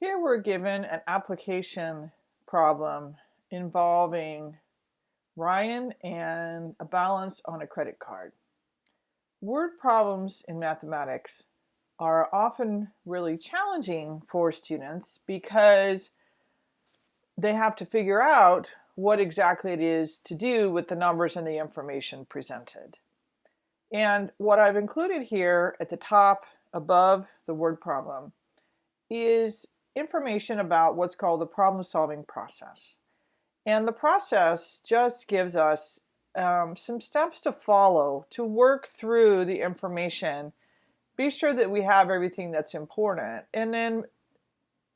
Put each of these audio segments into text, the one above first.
Here we're given an application problem involving Ryan and a balance on a credit card. Word problems in mathematics are often really challenging for students because they have to figure out what exactly it is to do with the numbers and the information presented. And what I've included here at the top above the word problem is information about what's called the problem solving process. And the process just gives us um, some steps to follow to work through the information. Be sure that we have everything that's important and then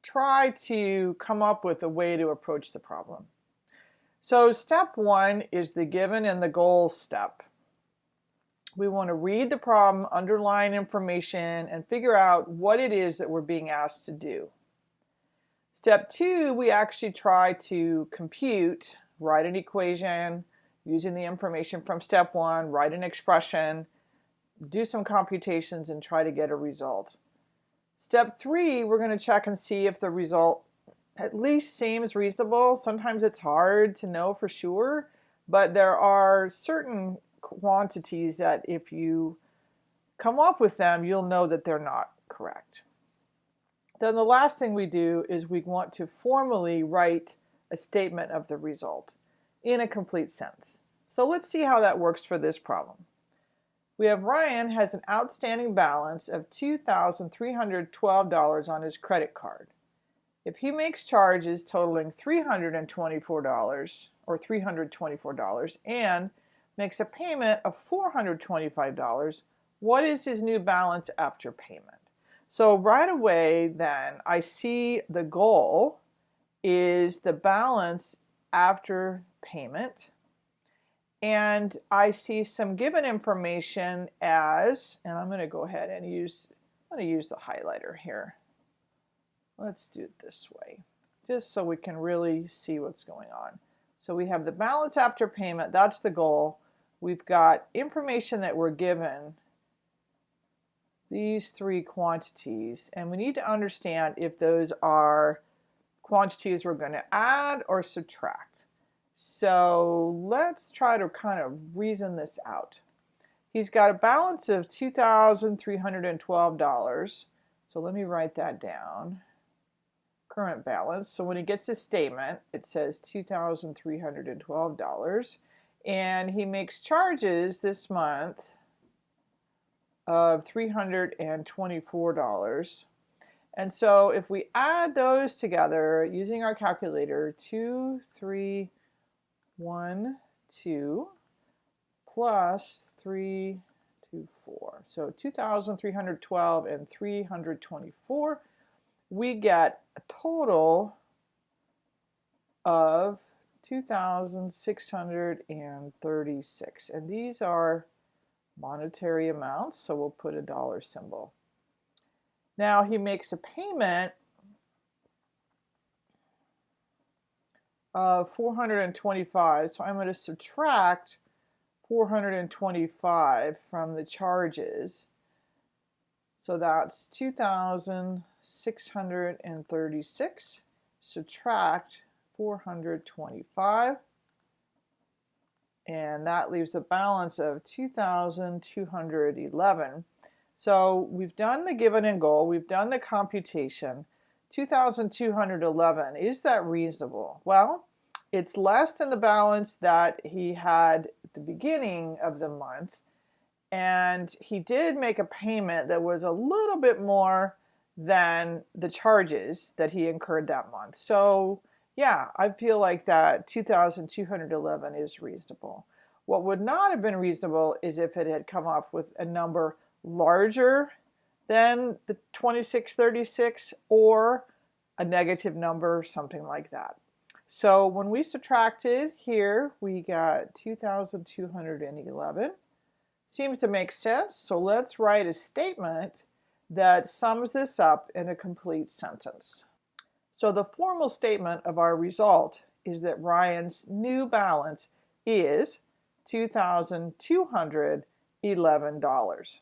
try to come up with a way to approach the problem. So step one is the given and the goal step. We want to read the problem, underline information, and figure out what it is that we're being asked to do. Step two, we actually try to compute, write an equation using the information from step one, write an expression, do some computations and try to get a result. Step three, we're going to check and see if the result at least seems reasonable. Sometimes it's hard to know for sure, but there are certain quantities that if you come up with them, you'll know that they're not correct. Then the last thing we do is we want to formally write a statement of the result in a complete sense. So let's see how that works for this problem. We have Ryan has an outstanding balance of $2,312 on his credit card. If he makes charges totaling $324 or $324 and makes a payment of $425, what is his new balance after payment? So right away then I see the goal is the balance after payment and I see some given information as and I'm going to go ahead and use I'm going to use the highlighter here. Let's do it this way just so we can really see what's going on. So we have the balance after payment, that's the goal. We've got information that we're given these three quantities and we need to understand if those are quantities we're going to add or subtract. So let's try to kind of reason this out. He's got a balance of $2,312. So let me write that down. Current balance. So when he gets his statement, it says $2,312. And he makes charges this month of $324. And so if we add those together using our calculator, 2, 3, 1, 2 plus 3, 2, 4. So 2,312 and 324, we get a total of 2,636. And these are monetary amounts, so we'll put a dollar symbol. Now he makes a payment of 425, so I'm going to subtract 425 from the charges. So that's 2,636 subtract 425 and that leaves a balance of 2,211. So we've done the given and goal, we've done the computation. 2,211, is that reasonable? Well, it's less than the balance that he had at the beginning of the month. And he did make a payment that was a little bit more than the charges that he incurred that month. So yeah, I feel like that 2,211 is reasonable. What would not have been reasonable is if it had come up with a number larger than the 2636 or a negative number, something like that. So when we subtracted here, we got 2,211. Seems to make sense, so let's write a statement that sums this up in a complete sentence. So the formal statement of our result is that Ryan's new balance is $2,211.